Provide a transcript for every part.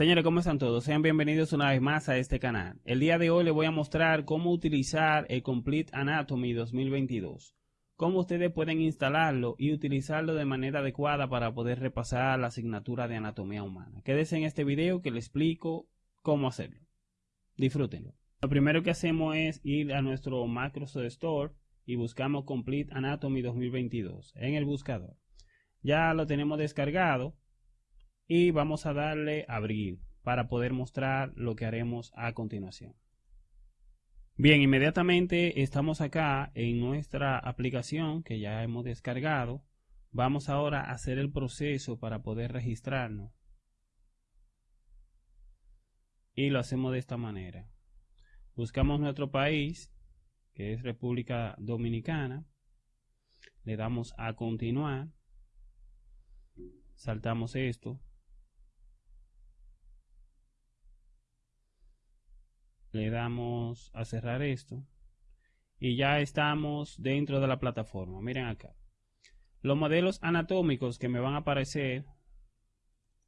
Señores, ¿cómo están todos? Sean bienvenidos una vez más a este canal. El día de hoy les voy a mostrar cómo utilizar el Complete Anatomy 2022. Cómo ustedes pueden instalarlo y utilizarlo de manera adecuada para poder repasar la asignatura de anatomía humana. Quédense en este video que les explico cómo hacerlo. Disfrútenlo. Lo primero que hacemos es ir a nuestro Microsoft Store y buscamos Complete Anatomy 2022 en el buscador. Ya lo tenemos descargado y vamos a darle abrir para poder mostrar lo que haremos a continuación. Bien, inmediatamente estamos acá en nuestra aplicación que ya hemos descargado. Vamos ahora a hacer el proceso para poder registrarnos. Y lo hacemos de esta manera. Buscamos nuestro país, que es República Dominicana. Le damos a continuar. Saltamos esto le damos a cerrar esto y ya estamos dentro de la plataforma. Miren acá. Los modelos anatómicos que me van a aparecer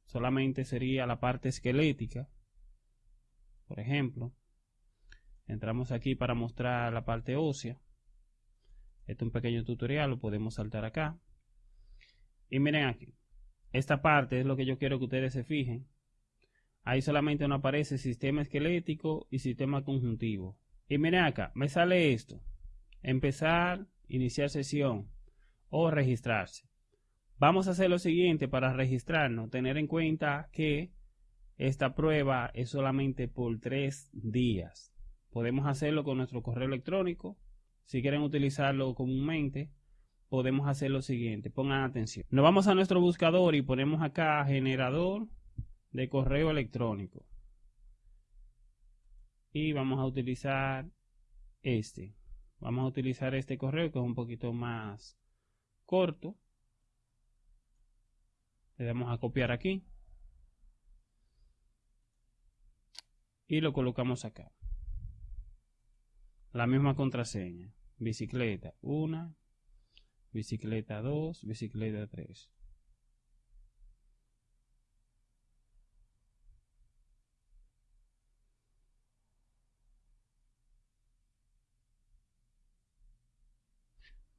solamente sería la parte esquelética por ejemplo. Entramos aquí para mostrar la parte ósea. Este es un pequeño tutorial lo podemos saltar acá. Y miren aquí. Esta parte es lo que yo quiero que ustedes se fijen ahí solamente no aparece sistema esquelético y sistema conjuntivo. Y miren acá, me sale esto. Empezar, iniciar sesión o registrarse. Vamos a hacer lo siguiente para registrarnos. Tener en cuenta que esta prueba es solamente por tres días. Podemos hacerlo con nuestro correo electrónico. Si quieren utilizarlo comúnmente, podemos hacer lo siguiente. Pongan atención. Nos vamos a nuestro buscador y ponemos acá generador de correo electrónico. Y vamos a utilizar este. Vamos a utilizar este correo que es un poquito más corto. Le damos a copiar aquí. Y lo colocamos acá. La misma contraseña. Bicicleta 1, bicicleta 2, bicicleta 3.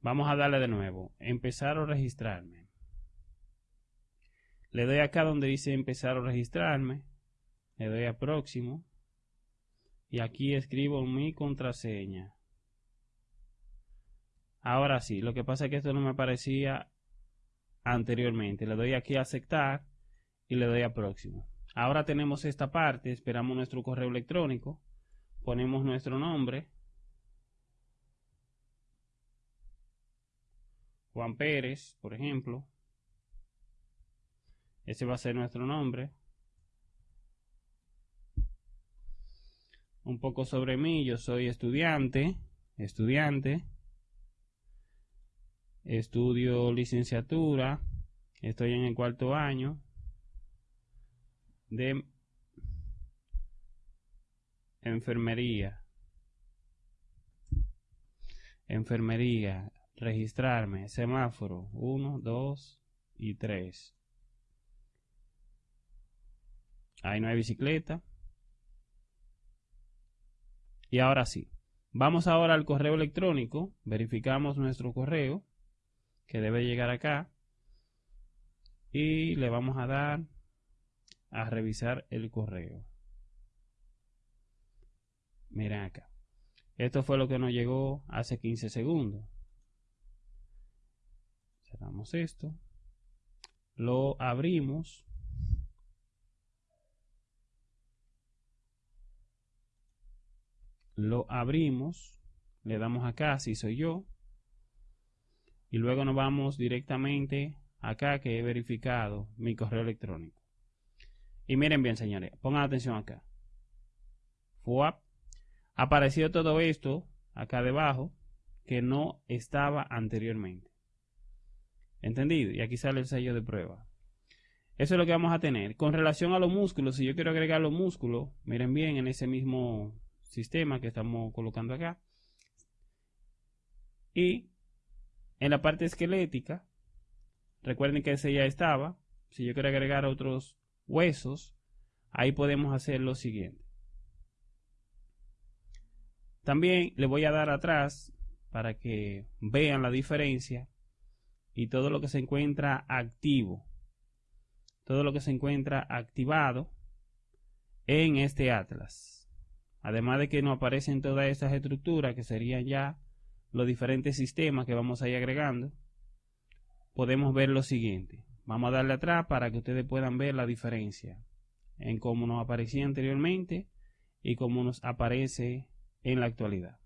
Vamos a darle de nuevo. Empezar o registrarme. Le doy acá donde dice empezar o registrarme. Le doy a próximo. Y aquí escribo mi contraseña. Ahora sí, lo que pasa es que esto no me aparecía anteriormente. Le doy aquí a aceptar y le doy a próximo. Ahora tenemos esta parte, esperamos nuestro correo electrónico, ponemos nuestro nombre, Juan Pérez, por ejemplo. Ese va a ser nuestro nombre. Un poco sobre mí, yo soy estudiante, estudiante. Estudio licenciatura. Estoy en el cuarto año de enfermería. Enfermería registrarme, semáforo 1, 2 y 3. Ahí no hay bicicleta. Y ahora sí. Vamos ahora al correo electrónico. Verificamos nuestro correo. Que debe llegar acá. Y le vamos a dar a revisar el correo. Miren acá. Esto fue lo que nos llegó hace 15 segundos esto lo abrimos lo abrimos le damos acá si soy yo y luego nos vamos directamente acá que he verificado mi correo electrónico. Y miren bien señores pongan atención acá. FUAP. Apareció todo esto acá debajo que no estaba anteriormente ¿Entendido? Y aquí sale el sello de prueba. Eso es lo que vamos a tener. Con relación a los músculos, si yo quiero agregar los músculos, miren bien en ese mismo sistema que estamos colocando acá. Y en la parte esquelética, recuerden que ese ya estaba. Si yo quiero agregar otros huesos, ahí podemos hacer lo siguiente. También le voy a dar atrás para que vean la diferencia y todo lo que se encuentra activo, todo lo que se encuentra activado en este atlas. Además de que nos aparecen todas estas estructuras que serían ya los diferentes sistemas que vamos a ir agregando, podemos ver lo siguiente. Vamos a darle atrás para que ustedes puedan ver la diferencia en cómo nos aparecía anteriormente y cómo nos aparece en la actualidad.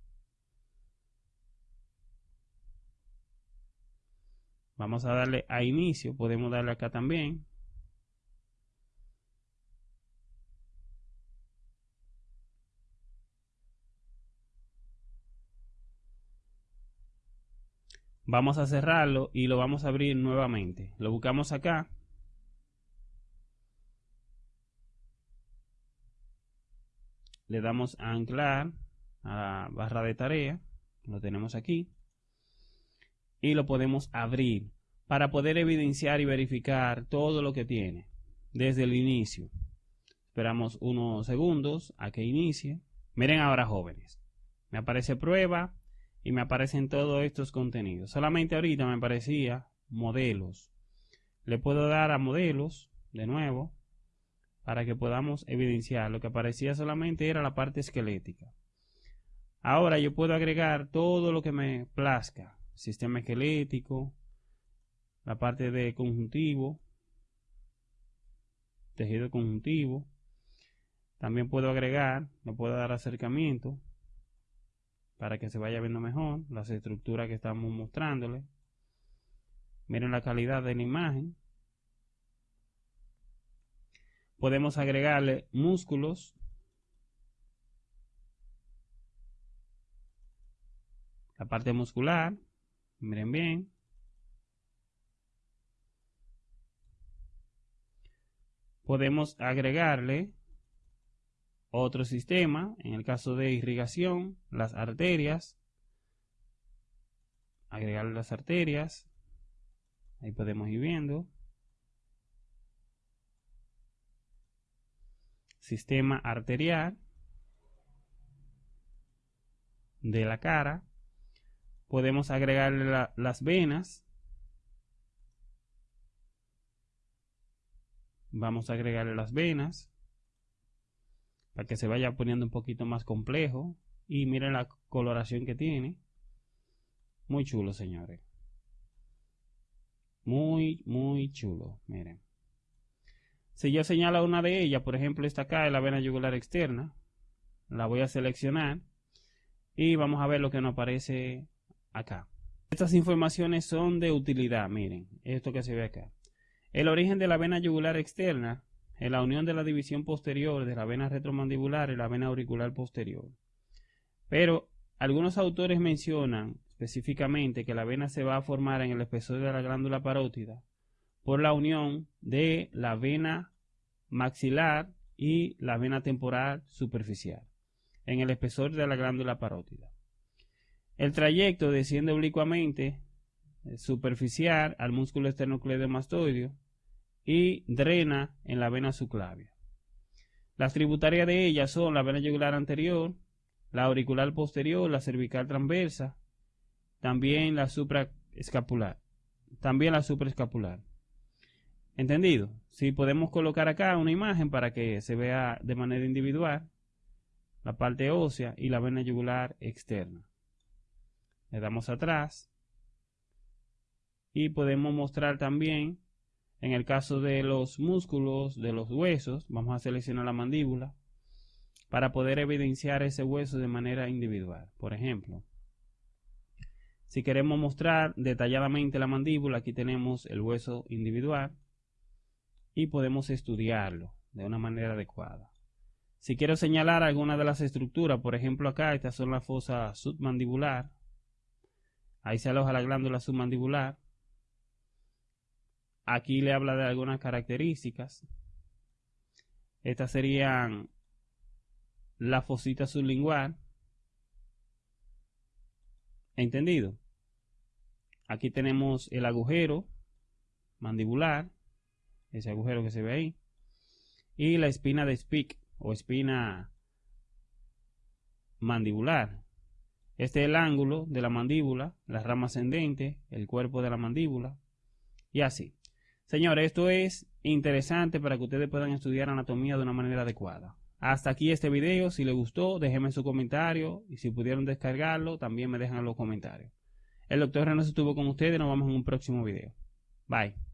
Vamos a darle a inicio, podemos darle acá también. Vamos a cerrarlo y lo vamos a abrir nuevamente. Lo buscamos acá. Le damos a anclar a la barra de tarea. Lo tenemos aquí y lo podemos abrir para poder evidenciar y verificar todo lo que tiene desde el inicio. Esperamos unos segundos a que inicie. Miren ahora jóvenes. Me aparece prueba y me aparecen todos estos contenidos. Solamente ahorita me aparecía modelos. Le puedo dar a modelos de nuevo para que podamos evidenciar. Lo que aparecía solamente era la parte esquelética. Ahora yo puedo agregar todo lo que me plazca sistema esquelético, la parte de conjuntivo, tejido conjuntivo. También puedo agregar, me puedo dar acercamiento para que se vaya viendo mejor las estructuras que estamos mostrándole. Miren la calidad de la imagen. Podemos agregarle músculos. La parte muscular. Miren bien. Podemos agregarle otro sistema, en el caso de irrigación, las arterias. Agregarle las arterias. Ahí podemos ir viendo. Sistema arterial de la cara podemos agregarle las venas. Vamos a agregarle las venas para que se vaya poniendo un poquito más complejo. Y miren la coloración que tiene. Muy chulo, señores. Muy, muy chulo. Miren. Si yo señalo una de ellas, por ejemplo, esta acá es la vena yugular externa. La voy a seleccionar. Y vamos a ver lo que nos aparece acá. Estas informaciones son de utilidad, miren, esto que se ve acá. El origen de la vena yugular externa es la unión de la división posterior de la vena retromandibular y la vena auricular posterior. Pero algunos autores mencionan específicamente que la vena se va a formar en el espesor de la glándula parótida por la unión de la vena maxilar y la vena temporal superficial en el espesor de la glándula parótida. El trayecto desciende oblicuamente eh, superficial al músculo esternocleidomastoideo y drena en la vena subclavia. Las tributarias de ellas son la vena yugular anterior, la auricular posterior, la cervical transversa, también la supraescapular, también la supraescapular. ¿Entendido? Si podemos colocar acá una imagen para que se vea de manera individual la parte ósea y la vena yugular externa le damos atrás. Y podemos mostrar también en el caso de los músculos de los huesos vamos a seleccionar la mandíbula para poder evidenciar ese hueso de manera individual. Por ejemplo si queremos mostrar detalladamente la mandíbula aquí tenemos el hueso individual y podemos estudiarlo de una manera adecuada. Si quiero señalar alguna de las estructuras por ejemplo acá estas son las fosas submandibular Ahí se aloja la glándula submandibular. Aquí le habla de algunas características. Estas serían la fosita sublingual. ¿Entendido? Aquí tenemos el agujero mandibular, ese agujero que se ve ahí. y la espina de Spick o espina mandibular. Este es el ángulo de la mandíbula, la rama ascendente, el cuerpo de la mandíbula y así. Señores, esto es interesante para que ustedes puedan estudiar anatomía de una manera adecuada. Hasta aquí este video. Si les gustó, déjenme su comentario. Y si pudieron descargarlo, también me dejan los comentarios. El doctor René estuvo con ustedes. Nos vemos en un próximo video. Bye.